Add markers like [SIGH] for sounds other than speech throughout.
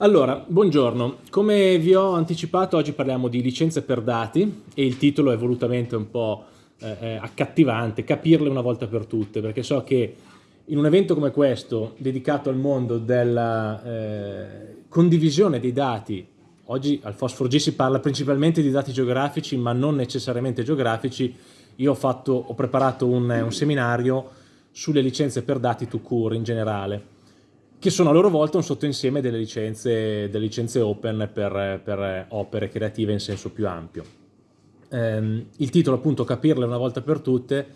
Allora, buongiorno. Come vi ho anticipato, oggi parliamo di licenze per dati e il titolo è volutamente un po' eh, eh, accattivante, capirle una volta per tutte, perché so che in un evento come questo, dedicato al mondo della eh, condivisione dei dati, oggi al Fosfor G si parla principalmente di dati geografici, ma non necessariamente geografici, io ho, fatto, ho preparato un, un seminario sulle licenze per dati to cure in generale che sono a loro volta un sottoinsieme delle licenze, delle licenze open per, per, opere creative in senso più ampio. Ehm, il titolo appunto Capirle una volta per tutte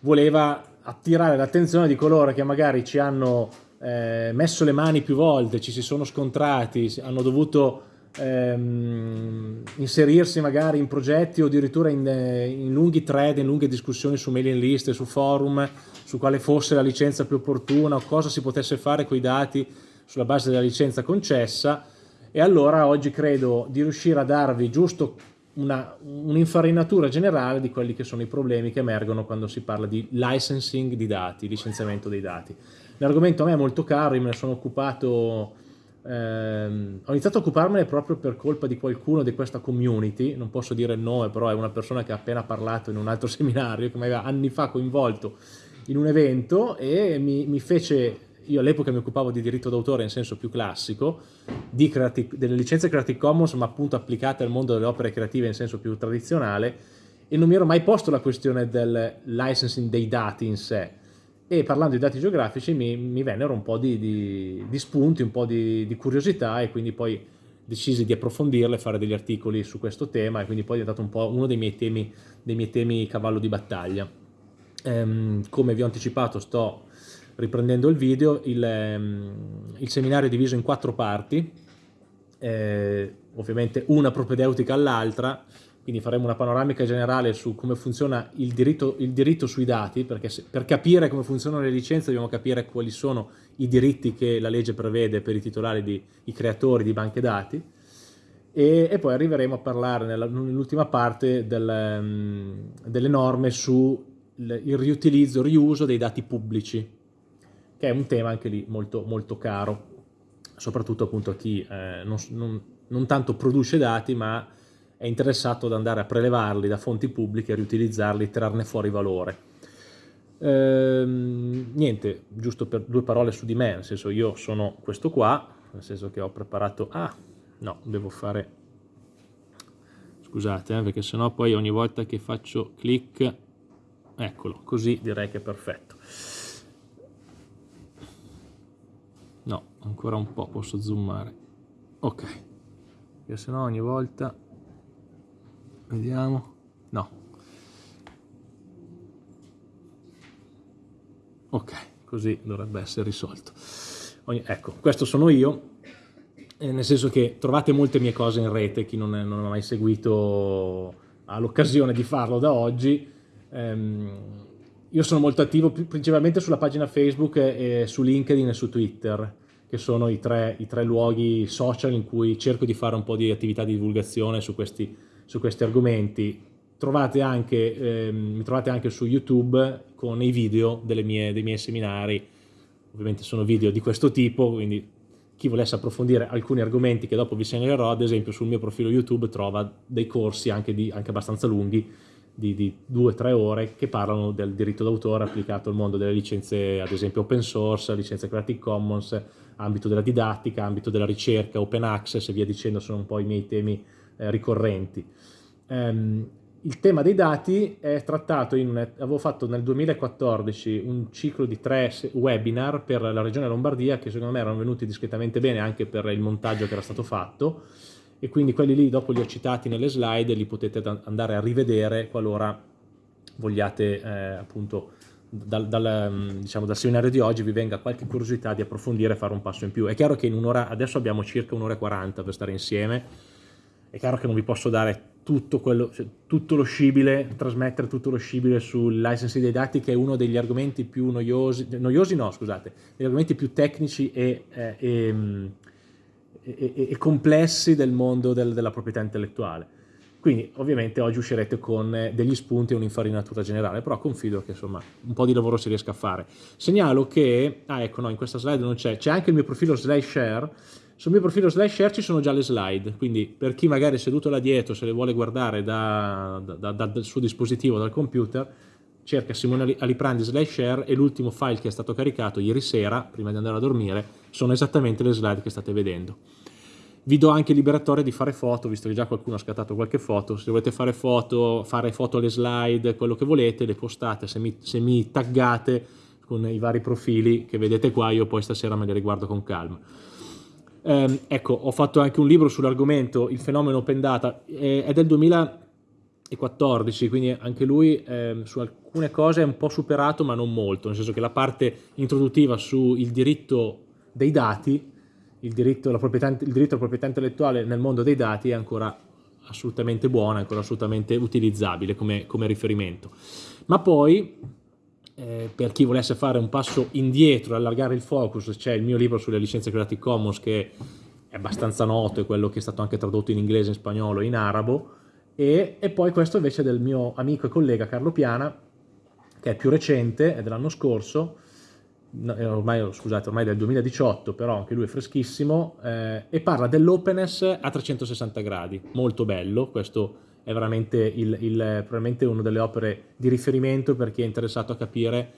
voleva attirare l'attenzione di coloro che magari ci hanno eh, messo le mani più volte, ci si sono scontrati, hanno dovuto ehm, inserirsi magari in progetti o addirittura in, in lunghi thread, in lunghe discussioni su mailing list, su forum, su quale fosse la licenza più opportuna o cosa si potesse fare con i dati sulla base della licenza concessa e allora oggi credo di riuscire a darvi giusto un'infarinatura un generale di quelli che sono i problemi che emergono quando si parla di licensing di dati, licenziamento dei dati. L'argomento a me è molto caro, io me ne sono occupato, ehm, ho iniziato a occuparmene proprio per colpa di qualcuno di questa community, non posso dire il nome, però è una persona che ha appena parlato in un altro [LAUGHS] seminario, che mi aveva anni fa coinvolto in un evento e mi, mi fece, io all'epoca mi occupavo di diritto d'autore in senso più classico, creative, delle licenze Creative Commons ma appunto applicate al mondo delle opere creative in senso più tradizionale e non mi ero mai posto la questione del licensing dei dati in sé e parlando di dati geografici mi, mi vennero un po' di, di, di, spunti, un po' di, di curiosità e quindi poi decisi di approfondirle, fare degli articoli su questo tema e quindi poi è diventato un po' uno dei miei temi, dei miei temi cavallo di battaglia. Ehm, come vi ho anticipato sto riprendendo il video, il, ehm, il seminario è diviso in quattro parti, eh, ovviamente una propedeutica all'altra, quindi faremo una panoramica generale su come funziona il diritto, il diritto sui dati, perché se, per capire come funzionano le licenze dobbiamo capire quali sono i diritti che la legge prevede per i titolari, di, i creatori di banche dati, e, e poi arriveremo a parlare nell'ultima parte del, um, delle norme su il riutilizzo, il riuso dei dati pubblici, che è un tema anche lì molto, molto caro, soprattutto appunto a chi eh, non, non, non, tanto produce dati, ma è interessato ad andare a prelevarli da fonti pubbliche, riutilizzarli, e trarne fuori valore. Ehm, niente, giusto per due parole su di me, nel senso io sono questo qua, nel senso che ho preparato... Ah, no, devo fare... Scusate, eh, perché sennò poi ogni volta che faccio clic eccolo, così direi che è perfetto. No, ancora un po', posso zoomare. Ok, perché se no ogni volta... Vediamo. No. Ok, così dovrebbe essere risolto. Ecco, questo sono io, nel senso che trovate molte mie cose in rete, chi non, è, non ha mai seguito ha l'occasione di farlo da oggi, ehm, io sono molto attivo principalmente sulla pagina Facebook e su LinkedIn e su Twitter, che sono i tre, i tre luoghi social in cui cerco di fare un po' di attività di divulgazione su questi, su questi argomenti. Trovate anche, ehm, mi trovate anche su YouTube con i video mie, dei miei seminari, ovviamente sono video di questo tipo, quindi chi volesse approfondire alcuni argomenti che dopo vi segnalerò, ad esempio sul mio profilo YouTube trova dei corsi anche, di, anche abbastanza lunghi di, di due o tre ore che parlano del diritto d'autore applicato al mondo delle licenze, ad esempio open source, licenze Creative Commons, ambito della didattica, ambito della ricerca, open access e via dicendo, sono un po' i miei temi eh, ricorrenti. Um, il tema dei dati è trattato in, avevo fatto nel 2014 un ciclo di tre webinar per la regione Lombardia che secondo me erano venuti discretamente bene anche per il montaggio che era stato fatto e quindi quelli lì dopo li ho citati nelle slide e li potete andare a rivedere qualora vogliate eh, appunto dal, dal, mm, diciamo, dal, seminario di oggi vi venga qualche curiosità di approfondire e fare un passo in più. È chiaro che in un'ora, adesso abbiamo circa un'ora e 40 per stare insieme, è chiaro che non vi posso dare tutto, quello, cioè, tutto lo scibile, trasmettere tutto lo scibile sul licensing dei dati che è uno degli argomenti più noiosi, noiosi no scusate, degli argomenti più tecnici e, eh, e mm, e, e, complessi del mondo del, della proprietà intellettuale. Quindi ovviamente oggi uscirete con eh, degli spunti e un'infarinatura generale, però confido che insomma un po' di lavoro si riesca a fare. Segnalo che, ah ecco no, in questa slide non c'è, c'è anche il mio profilo SlideShare, sul mio profilo SlideShare ci sono già le slide, quindi per chi magari è seduto là dietro, se le vuole guardare da, da, da, dal suo dispositivo, dal computer, cerca Simone Aliprandi SlideShare e l'ultimo file che è stato caricato ieri sera, prima di andare a dormire, sono esattamente le slide che state vedendo. Vi do anche il liberatore di fare foto, visto che già qualcuno ha scattato qualche foto, se volete fare foto, fare foto alle slide, quello che volete, le postate, se mi, se mi taggate con i vari profili che vedete qua, io poi stasera me li riguardo con calma. Eh, ecco, ho fatto anche un libro sull'argomento, il fenomeno open data, è del 2014, quindi anche lui eh, su alcune cose è un po' superato ma non molto, nel senso che la parte introduttiva sul diritto dei dati, il diritto, proprietà, il diritto alla proprietà intellettuale nel mondo dei dati è ancora assolutamente buona, ancora assolutamente utilizzabile come, come riferimento. Ma poi eh, per chi volesse fare un passo indietro, allargare il focus, c'è il mio libro sulle licenze Creative Commons che è abbastanza noto, è quello che è stato anche tradotto in inglese, in spagnolo, in arabo, e, e poi questo invece è del mio amico e collega Carlo Piana, che è più recente, è dell'anno scorso, ormai, scusate, ormai del 2018, però anche lui è freschissimo, eh, e parla dell'openness a 360 gradi, molto bello, questo è veramente il, il, probabilmente una delle opere di riferimento per chi è interessato a capire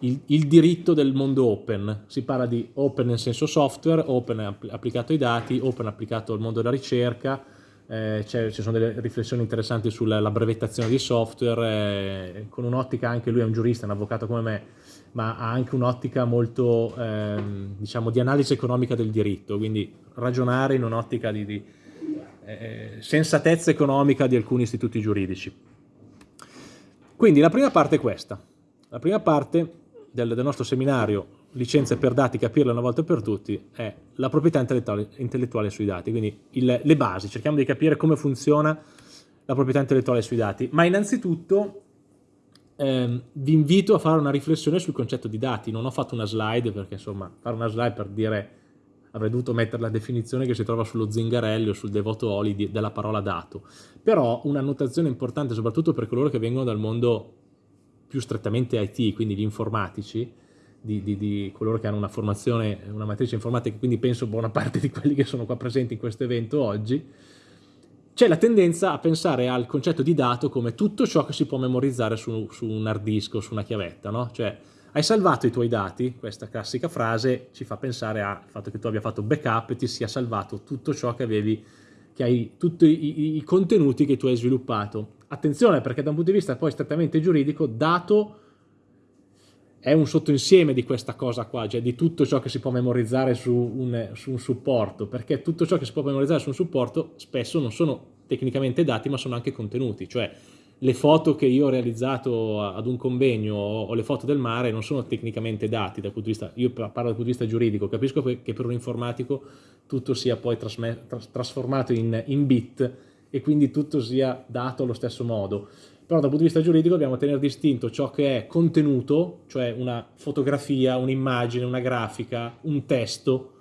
il, il, diritto del mondo open. Si parla di open nel senso software, open applicato ai dati, open applicato al mondo della ricerca, eh, ci sono delle riflessioni interessanti sulla brevettazione di software, eh, con un'ottica, anche lui è un giurista, un avvocato come me, ma ha anche un'ottica molto, eh, diciamo, di analisi economica del diritto, quindi ragionare in un'ottica di, di eh, sensatezza economica di alcuni istituti giuridici. Quindi la prima parte è questa. La prima parte del, del nostro seminario licenze per dati, capirle una volta per tutti, è la proprietà intellettuale, intellettuale sui dati, quindi il, le basi, cerchiamo di capire come funziona la proprietà intellettuale sui dati, ma innanzitutto ehm, vi invito a fare una riflessione sul concetto di dati, non ho fatto una slide perché insomma fare una slide per dire avrei dovuto mettere la definizione che si trova sullo Zingarelli o sul Devoto Oli di, della parola dato. Però una notazione importante, soprattutto per coloro che vengono dal mondo più strettamente IT, quindi gli informatici, di, di, di, coloro che hanno una formazione, una matrice informatica, quindi penso buona parte di quelli che sono qua presenti in questo evento oggi, c'è la tendenza a pensare al concetto di dato come tutto ciò che si può memorizzare su, su un hard disk o su una chiavetta, no? Cioè, hai salvato i tuoi dati, questa classica frase ci fa pensare al fatto che tu abbia fatto backup e ti sia salvato tutto ciò che avevi, che hai, tutti i, i contenuti che tu hai sviluppato. Attenzione perché da un punto di vista poi strettamente giuridico, dato è un sottoinsieme di questa cosa qua, cioè di tutto ciò che si può memorizzare su un, su un supporto, perché tutto ciò che si può memorizzare su un supporto spesso non sono tecnicamente dati ma sono anche contenuti, cioè le foto che io ho realizzato ad un convegno o le foto del mare non sono tecnicamente dati dal punto di vista, io parlo dal punto di vista giuridico, capisco che per un informatico tutto sia poi trasformato in, in bit e quindi tutto sia dato allo stesso modo, però dal punto di vista giuridico dobbiamo tenere distinto ciò che è contenuto, cioè una fotografia, un'immagine, una grafica, un testo,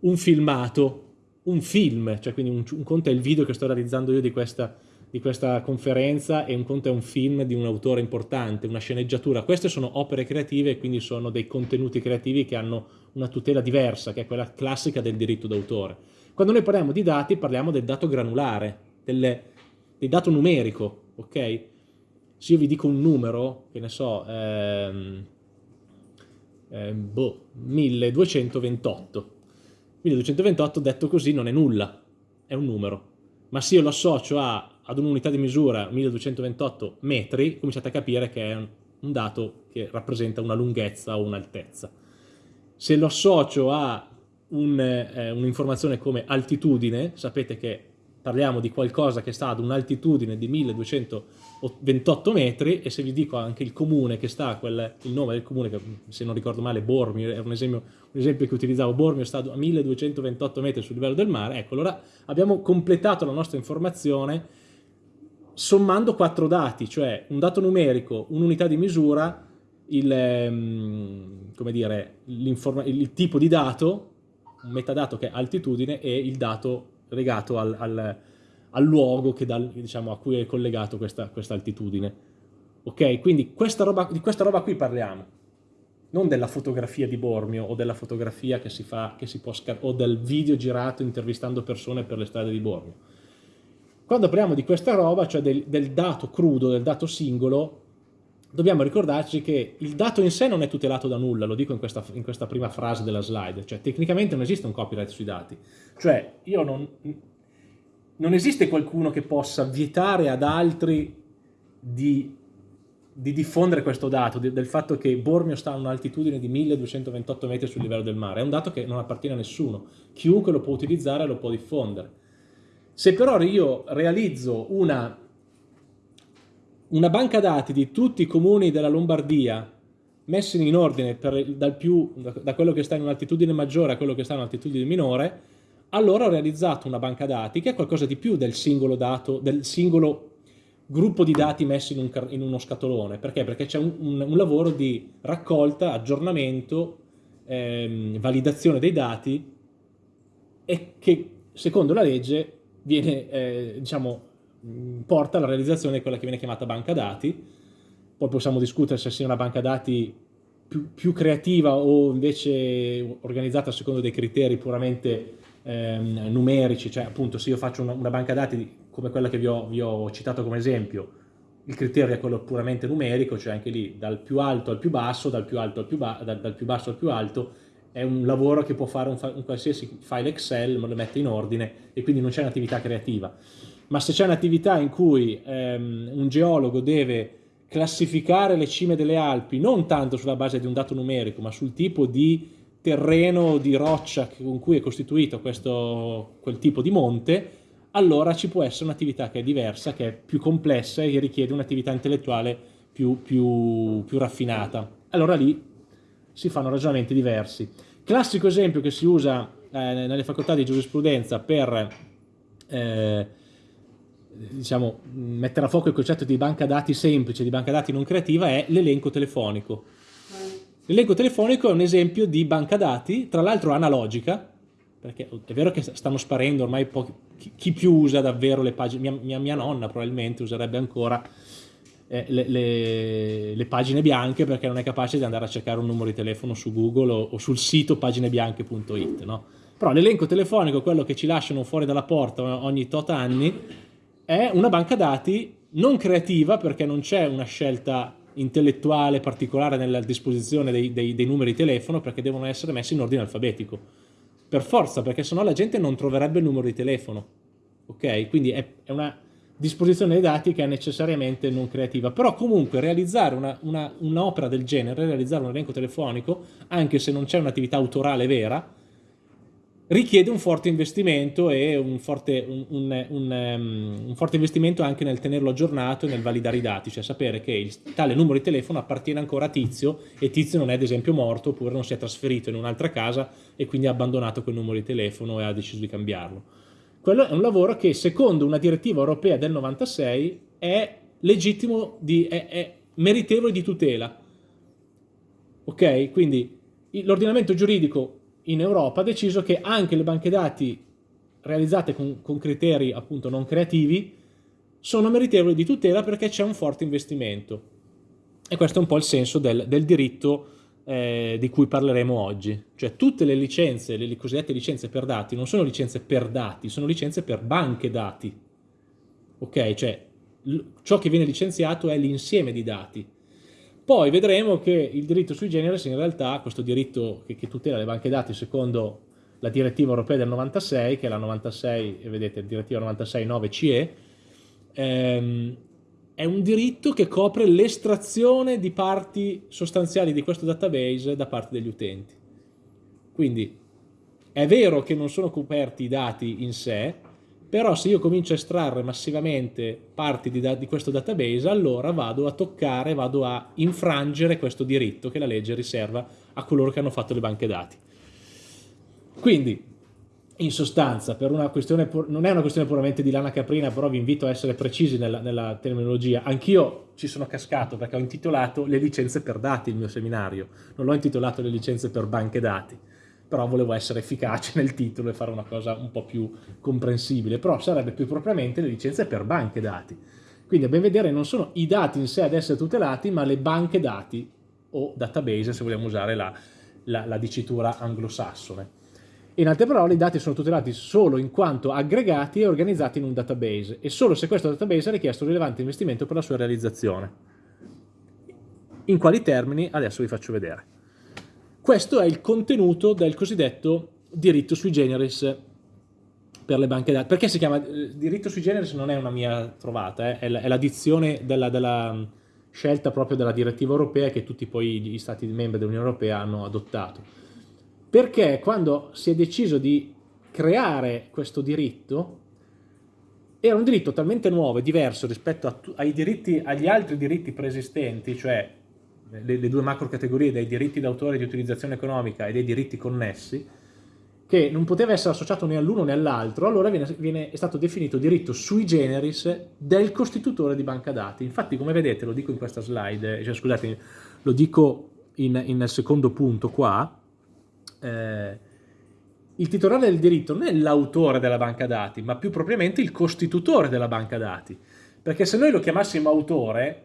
un filmato, un film, cioè quindi un, un conto è il video che sto realizzando io di questa di questa conferenza e un conto è un film di un autore importante, una sceneggiatura. Queste sono opere creative e quindi sono dei contenuti creativi che hanno una tutela diversa, che è quella classica del diritto d'autore. Quando noi parliamo di dati parliamo del dato granulare, delle, del dato numerico, ok? Se io vi dico un numero, che ne so, ehm, ehm, boh, 1228. 1228 detto così non è nulla, è un numero. Ma se io lo associo a ad un'unità di misura 1228 metri, cominciate a capire che è un dato che rappresenta una lunghezza o un'altezza. Se lo associo a eh, un'informazione un come altitudine, sapete che parliamo di qualcosa che sta ad un'altitudine di 1228 metri e se vi dico anche il comune che sta, quel, il nome del comune, che se non ricordo male Bormio, è un esempio, un esempio che utilizzavo, Bormio sta a 1228 metri sul livello del mare, ecco, allora abbiamo completato la nostra informazione sommando quattro dati, cioè un dato numerico, un'unità di misura, il, ehm, dire, il, tipo di dato, un metadato che è altitudine e il dato legato al, al, al luogo dal, diciamo, a cui è collegato questa, questa altitudine. Ok? Quindi questa roba, di questa roba qui parliamo. non della fotografia di Bormio o della fotografia che si fa, che si può o del video girato intervistando persone per le strade di Bormio. Quando parliamo di questa roba, cioè del, del dato crudo, del dato singolo, dobbiamo ricordarci che il dato in sé non è tutelato da nulla, lo dico in questa, in questa, prima frase della slide, cioè tecnicamente non esiste un copyright sui dati, cioè io non, non esiste qualcuno che possa vietare ad altri di, di diffondere questo dato, di, del fatto che Bormio sta a un'altitudine di 1228 metri sul livello del mare, è un dato che non appartiene a nessuno, chiunque lo può utilizzare lo può diffondere. Se però io realizzo una una banca dati di tutti i comuni della Lombardia messi in ordine per, più, da quello che sta in un'altitudine maggiore a quello che sta in un'altitudine minore, allora ho realizzato una banca dati che è qualcosa di più del singolo dato, del singolo gruppo di dati messi in, un, in uno scatolone. Perché? Perché c'è un, un, un, lavoro di raccolta, aggiornamento, ehm, validazione dei dati e che secondo la legge viene, eh, diciamo, Mm, porta alla realizzazione di quella che viene chiamata banca dati, poi possiamo discutere se sia una banca dati più, più creativa o invece organizzata secondo dei criteri puramente ehm, numerici, cioè appunto se io faccio una, una banca dati come quella che vi ho, vi ho, citato come esempio, il criterio è quello puramente numerico, cioè anche lì dal più alto al più basso, dal più, alto al più, dal, dal più basso al più alto, è un lavoro che può fare un, un qualsiasi file Excel, ma lo mette in ordine e quindi non c'è un'attività creativa ma se c'è un'attività in cui ehm, un geologo deve classificare le cime delle Alpi non tanto sulla base di un dato numerico, ma sul tipo di terreno di roccia con cui è costituito questo, quel tipo di monte, allora ci può essere un'attività che è diversa, che è più complessa e che richiede un'attività intellettuale più, più, più raffinata. Allora lì si fanno ragionamenti diversi. Classico esempio che si usa eh, nelle facoltà di giurisprudenza per eh, diciamo, mettere a fuoco il concetto di banca dati semplice, di banca dati non creativa, è l'elenco telefonico. L'elenco telefonico è un esempio di banca dati, tra l'altro analogica, perché è vero che stanno sparendo ormai pochi, chi più usa davvero le pagine, mia, mia, mia nonna probabilmente userebbe ancora eh, le, le, le, pagine bianche perché non è capace di andare a cercare un numero di telefono su Google o, o sul sito paginebianche.it, no? Però l'elenco telefonico, quello che ci lasciano fuori dalla porta ogni tot anni, è una banca dati non creativa perché non c'è una scelta intellettuale particolare nella disposizione dei, dei, dei, numeri telefono perché devono essere messi in ordine alfabetico. Per forza, perché sennò la gente non troverebbe il numero di telefono. Ok? Quindi è, è una disposizione dei dati che è necessariamente non creativa. Però comunque realizzare un'opera un del genere, realizzare un elenco telefonico, anche se non c'è un'attività autorale vera, richiede un forte investimento e un forte, un, um, un forte, investimento anche nel tenerlo aggiornato e nel validare i dati, cioè sapere che il, tale numero di telefono appartiene ancora a Tizio e Tizio non è ad esempio morto oppure non si è trasferito in un'altra casa e quindi ha abbandonato quel numero di telefono e ha deciso di cambiarlo. Quello è un lavoro che secondo una direttiva europea del 96 è legittimo, di, è, è meritevole di tutela. Ok? Quindi l'ordinamento giuridico in Europa ha deciso che anche le banche dati realizzate con, con criteri appunto non creativi sono meritevoli di tutela perché c'è un forte investimento. E questo è un po' il senso del, del diritto eh, di cui parleremo oggi. Cioè tutte le licenze, le cosiddette licenze per dati, non sono licenze per dati, sono licenze per banche dati. Ok? Cioè ciò che viene licenziato è l'insieme di dati. Poi vedremo che il diritto sui generis in realtà, questo diritto che, che tutela le banche dati secondo la direttiva europea del 96, che è la 96, vedete, direttiva 96-9 CE, ehm, è un diritto che copre l'estrazione di parti sostanziali di questo database da parte degli utenti. Quindi è vero che non sono coperti i dati in sé, però se io comincio a estrarre massivamente parti di, di, questo database, allora vado a toccare, vado a infrangere questo diritto che la legge riserva a coloro che hanno fatto le banche dati. Quindi, in sostanza, non è una questione puramente di lana caprina, però vi invito a essere precisi nella, nella terminologia. Anch'io ci sono cascato perché ho intitolato le licenze per dati il mio seminario, non l'ho intitolato le licenze per banche dati però volevo essere efficace nel titolo e fare una cosa un po' più comprensibile, però sarebbe più propriamente le licenze per banche dati. Quindi a ben vedere non sono i dati in sé ad essere tutelati, ma le banche dati o database se vogliamo usare la, la, la dicitura anglosassone. In altre parole, i dati sono tutelati solo in quanto aggregati e organizzati in un database e solo se questo database ha richiesto un rilevante investimento per la sua realizzazione. In quali termini? Adesso vi faccio vedere. Questo è il contenuto del cosiddetto diritto sui generis per le banche dati. Perché si chiama eh, diritto sui generis? Non è una mia trovata, eh? è l'addizione della, della, mm, scelta proprio della direttiva europea che tutti poi gli stati membri dell'Unione Europea hanno adottato. Perché quando si è deciso di creare questo diritto, era un diritto talmente nuovo e diverso rispetto ai diritti, agli altri diritti preesistenti, cioè le, le due macro categorie dei diritti d'autore di utilizzazione economica e dei diritti connessi, che non poteva essere associato né all'uno né all'altro, allora viene, viene, è stato definito diritto sui generis del costitutore di banca dati. Infatti, come vedete, lo dico in questa slide, cioè, scusate, lo dico nel secondo punto qua, eh, il titolare del diritto non è l'autore della banca dati, ma più propriamente il costitutore della banca dati. Perché se noi lo chiamassimo autore,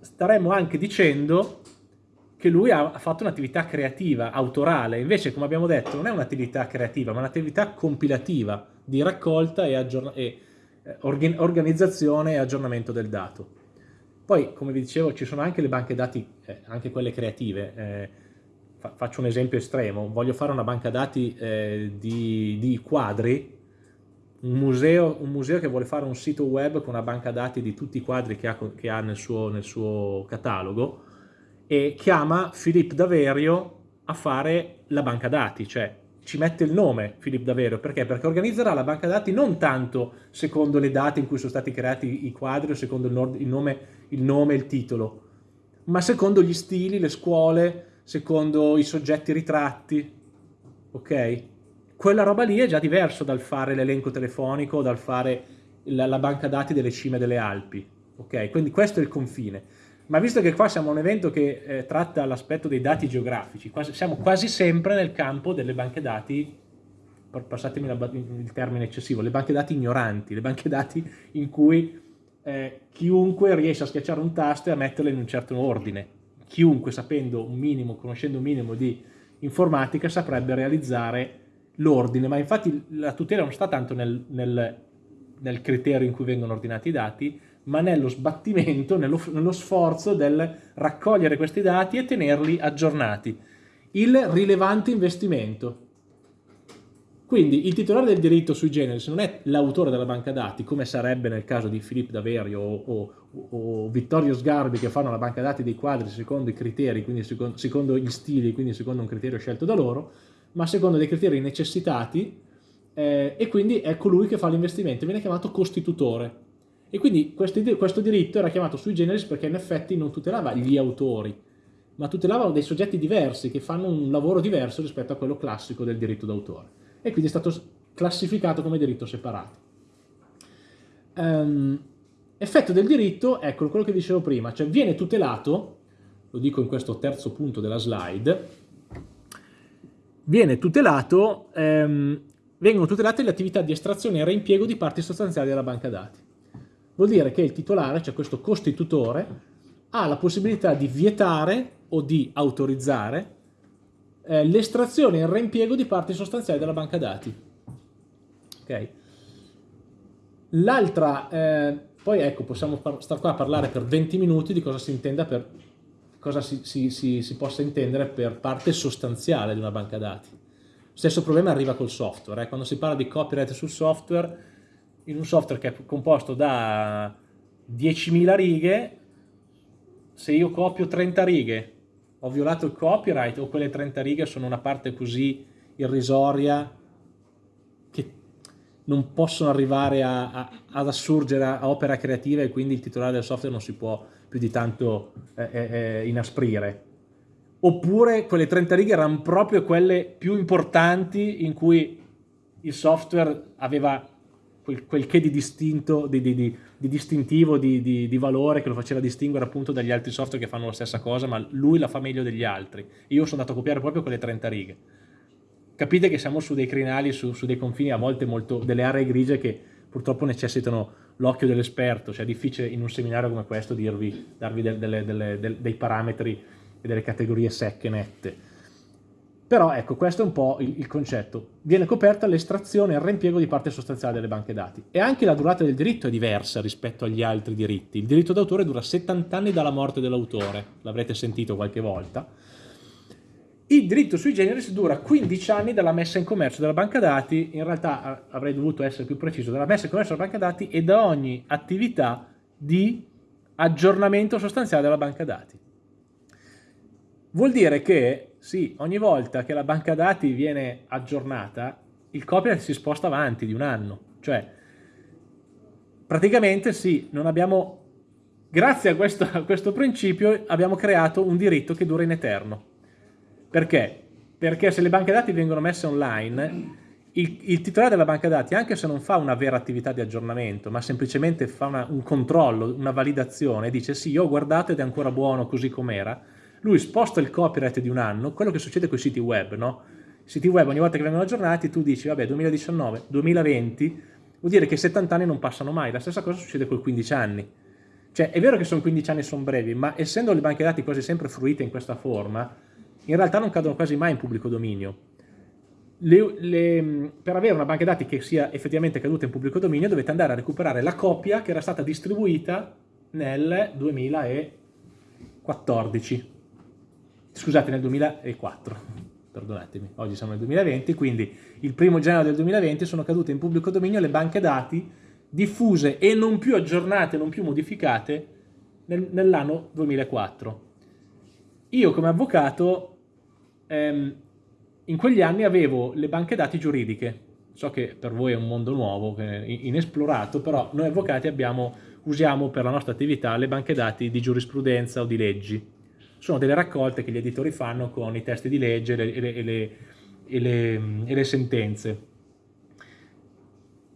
staremmo anche dicendo che lui ha fatto un'attività creativa, autorale, invece come abbiamo detto non è un'attività creativa ma un'attività compilativa di raccolta e, e eh, organizzazione e aggiornamento del dato. Poi come vi dicevo ci sono anche le banche dati, eh, anche quelle creative, eh, fa faccio un esempio estremo, voglio fare una banca dati eh, di, di, quadri, un museo, un museo, che vuole fare un sito web con una banca dati di tutti i quadri che ha, che ha nel, suo, nel suo catalogo, e chiama Filippo Daverio a fare la banca dati, cioè ci mette il nome Filippo Daverio, perché? Perché organizzerà la banca dati non tanto secondo le date in cui sono stati creati i quadri o secondo il nome, il nome e il titolo, ma secondo gli stili, le scuole, secondo i soggetti ritratti, ok? Quella roba lì è già diverso dal fare l'elenco telefonico, dal fare la, la banca dati delle cime delle Alpi, ok? Quindi questo è il confine. Ma visto che qua siamo un evento che eh, tratta l'aspetto dei dati geografici, quasi, siamo quasi sempre nel campo delle banche dati, passatemi la, il termine eccessivo, le banche dati ignoranti, le banche dati in cui eh, chiunque riesce a schiacciare un tasto e a metterle in un certo ordine. Chiunque sapendo un minimo, conoscendo un minimo di informatica saprebbe realizzare l'ordine, ma infatti la tutela non sta tanto nel, nel, nel criterio in cui vengono ordinati i dati, ma nello sbattimento, nello, nello sforzo del raccogliere questi dati e tenerli aggiornati. Il rilevante investimento. Quindi il titolare del diritto sui generis non è l'autore della banca dati, come sarebbe nel caso di Filippo Daverio o, o, o, Vittorio Sgarbi che fanno la banca dati dei quadri secondo i criteri, quindi secondo, secondo, gli stili, quindi secondo un criterio scelto da loro, ma secondo dei criteri necessitati eh, e quindi è colui che fa l'investimento, viene chiamato costitutore. E quindi questo, questo diritto era chiamato sui generis perché in effetti non tutelava gli autori, ma tutelava dei soggetti diversi che fanno un lavoro diverso rispetto a quello classico del diritto d'autore. E quindi è stato classificato come diritto separato. Um, effetto del diritto, ecco quello che dicevo prima, cioè viene tutelato, lo dico in questo terzo punto della slide, viene tutelato, um, vengono tutelate le attività di estrazione e reimpiego di parti sostanziali della banca dati vuol dire che il titolare, cioè questo costitutore, ha la possibilità di vietare o di autorizzare eh, l'estrazione e il reimpiego di parti sostanziali della banca dati. Ok? L'altra, eh, poi ecco, possiamo stare qua a parlare per 20 minuti di cosa si intenda per cosa si, si, si, si possa intendere per parte sostanziale di una banca dati. Stesso problema arriva col software, eh? quando si parla di copyright sul software in un software che è composto da 10.000 righe, se io copio 30 righe, ho violato il copyright o quelle 30 righe sono una parte così irrisoria che non possono arrivare a, a, ad assurgere a opera creativa e quindi il titolare del software non si può più di tanto eh, eh, eh inasprire. Oppure quelle 30 righe erano proprio quelle più importanti in cui il software aveva quel, quel che di distinto, di, di, di, di distintivo, di, valore che lo faceva distinguere appunto dagli altri software che fanno la stessa cosa, ma lui la fa meglio degli altri. Io sono andato a copiare proprio quelle 30 righe. Capite che siamo su dei crinali, su, su dei confini a volte molto, delle aree grigie che purtroppo necessitano l'occhio dell'esperto, cioè è difficile in un seminario come questo dirvi, darvi delle, delle, delle, dei parametri e delle categorie secche, nette. Però ecco, questo è un po' il, il concetto. Viene coperta l'estrazione e il reimpiego di parte sostanziale delle banche dati. E anche la durata del diritto è diversa rispetto agli altri diritti. Il diritto d'autore dura 70 anni dalla morte dell'autore, l'avrete sentito qualche volta. Il diritto sui generis dura 15 anni dalla messa in commercio della banca dati, in realtà avrei dovuto essere più preciso, dalla messa in commercio della banca dati e da ogni attività di aggiornamento sostanziale della banca dati. Vuol dire che sì, ogni volta che la banca dati viene aggiornata, il copyright si sposta avanti di un anno. Cioè, praticamente sì, non abbiamo, grazie a questo, a questo principio abbiamo creato un diritto che dura in eterno. Perché? Perché se le banche dati vengono messe online, il, il, titolare della banca dati, anche se non fa una vera attività di aggiornamento, ma semplicemente fa una, un controllo, una validazione, dice sì, io ho guardato ed è ancora buono così com'era, lui sposta il copyright di un anno, quello che succede con i siti web, no? I siti web ogni volta che vengono aggiornati tu dici, vabbè, 2019, 2020, vuol dire che 70 anni non passano mai, la stessa cosa succede con i 15 anni. Cioè, è vero che sono 15 anni e sono brevi, ma essendo le banche dati quasi sempre fruite in questa forma, in realtà non cadono quasi mai in pubblico dominio. Le, le, per avere una banca dati che sia effettivamente caduta in pubblico dominio dovete andare a recuperare la copia che era stata distribuita nel 2014 scusate nel 2004, perdonatemi, oggi siamo nel 2020, quindi il primo gennaio del 2020 sono cadute in pubblico dominio le banche dati diffuse e non più aggiornate, non più modificate nel, nell'anno 2004. Io come avvocato ehm, in quegli anni avevo le banche dati giuridiche, so che per voi è un mondo nuovo, inesplorato, però noi avvocati abbiamo, usiamo per la nostra attività le banche dati di giurisprudenza o di leggi sono delle raccolte che gli editori fanno con i testi di legge e le, e le, e le, e le sentenze.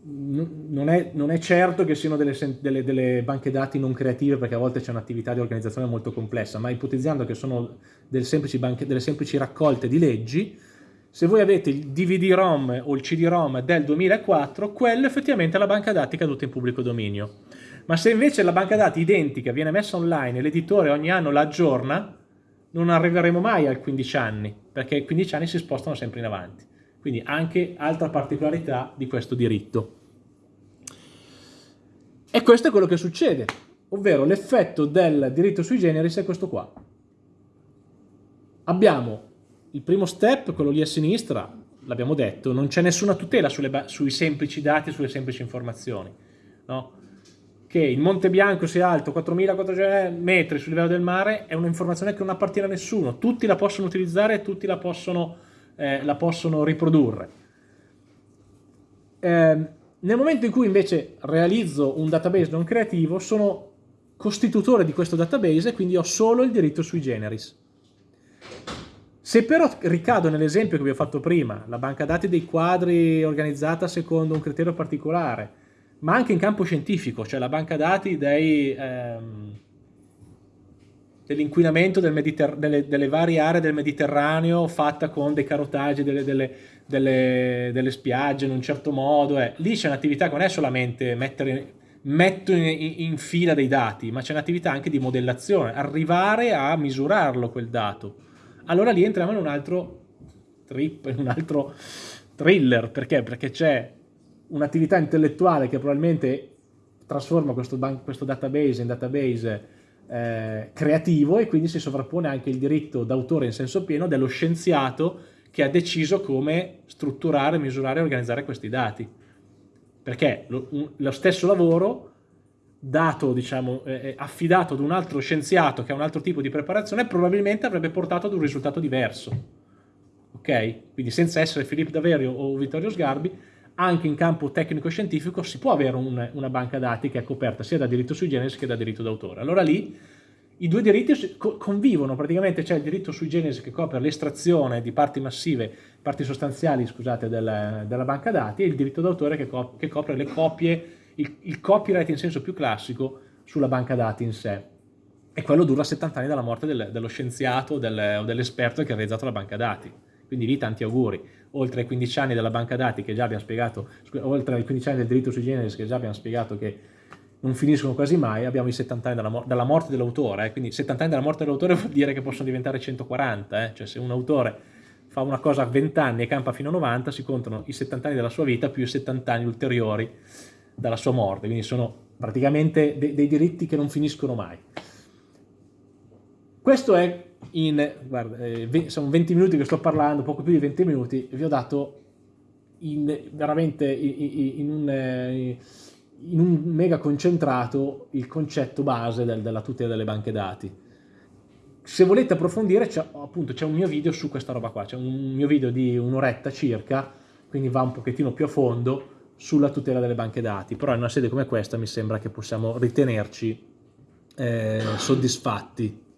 Non è, non è, certo che siano delle, delle, delle, banche dati non creative perché a volte c'è un'attività di organizzazione molto complessa, ma ipotizzando che sono delle semplici, banche, delle semplici raccolte di leggi, se voi avete il DVD-ROM o il CD-ROM del 2004, quello effettivamente è la banca dati caduta in pubblico dominio. Ma se invece la banca dati identica viene messa online e l'editore ogni anno la aggiorna, non arriveremo mai al 15 anni, perché i 15 anni si spostano sempre in avanti. Quindi anche altra particolarità di questo diritto. E questo è quello che succede, ovvero l'effetto del diritto sui generis è questo qua. Abbiamo il primo step, quello lì a sinistra, l'abbiamo detto, non c'è nessuna tutela sulle, sui semplici dati, sulle semplici informazioni. No? Che il Monte Bianco sia alto 4.400 metri sul livello del mare è un'informazione che non appartiene a nessuno, tutti la possono utilizzare e tutti la possono, eh, la possono riprodurre. Eh, nel momento in cui invece realizzo un database non creativo, sono costitutore di questo database e quindi ho solo il diritto sui generis. Se però ricado nell'esempio che vi ho fatto prima, la banca dati dei quadri organizzata secondo un criterio particolare, ma anche in campo scientifico, cioè la banca dati ehm, dell'inquinamento del delle, delle, varie aree del Mediterraneo fatta con dei carotaggi delle, delle, delle spiagge in un certo modo. Eh. Lì c'è un'attività che non è solamente mettere, metto in, in fila dei dati, ma c'è un'attività anche di modellazione, arrivare a misurarlo quel dato. Allora lì entriamo in un altro trip, in un altro thriller, perché? Perché c'è un'attività intellettuale che probabilmente trasforma questo, questo database in database eh, creativo e quindi si sovrappone anche il diritto d'autore in senso pieno dello scienziato che ha deciso come strutturare, misurare e organizzare questi dati. Perché lo, un, lo stesso lavoro dato, diciamo, eh, affidato ad un altro scienziato che ha un altro tipo di preparazione probabilmente avrebbe portato ad un risultato diverso. Ok? Quindi senza essere Filippo Daverio o Vittorio Sgarbi, anche in campo tecnico-scientifico si può avere un, una banca dati che è coperta sia da diritto sui generis che da diritto d'autore. Allora lì i due diritti convivono, praticamente c'è il diritto sui generis che copre l'estrazione di parti massive, parti sostanziali, scusate, del, della banca dati e il diritto d'autore che, cop che, copre le copie, il, il copyright in senso più classico sulla banca dati in sé. E quello dura 70 anni dalla morte del, dello scienziato del, o dell'esperto che ha realizzato la banca dati. Quindi lì tanti auguri oltre ai 15 anni della banca dati che già abbiamo spiegato, oltre ai 15 anni del diritto sui generis che già abbiamo spiegato che non finiscono quasi mai, abbiamo i 70 anni dalla, dalla morte dell'autore, eh? quindi 70 anni dalla morte dell'autore [LAUGHS] vuol dire che possono diventare 140, eh? cioè se un autore fa una cosa a 20 anni e campa fino a 90, si contano i 70 anni della sua vita più i 70 anni ulteriori dalla sua morte, quindi sono praticamente de dei diritti che non finiscono mai. Questo è in, guarda, eh, sono 20 minuti che sto parlando, poco più di 20 minuti, vi ho dato in, veramente in, in, un, eh, in, un, mega concentrato il concetto base del, della tutela delle banche dati. Se volete approfondire, c'è appunto c'è un mio video su questa roba qua, c'è un mio video di un'oretta circa, quindi va un pochettino più a fondo sulla tutela delle banche dati, però in una sede come questa mi sembra che possiamo ritenerci eh, soddisfatti.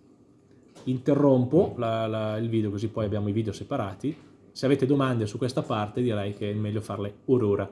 Interrompo la, la, il video così poi abbiamo i video separati se avete domande su questa parte direi che è meglio farle ora.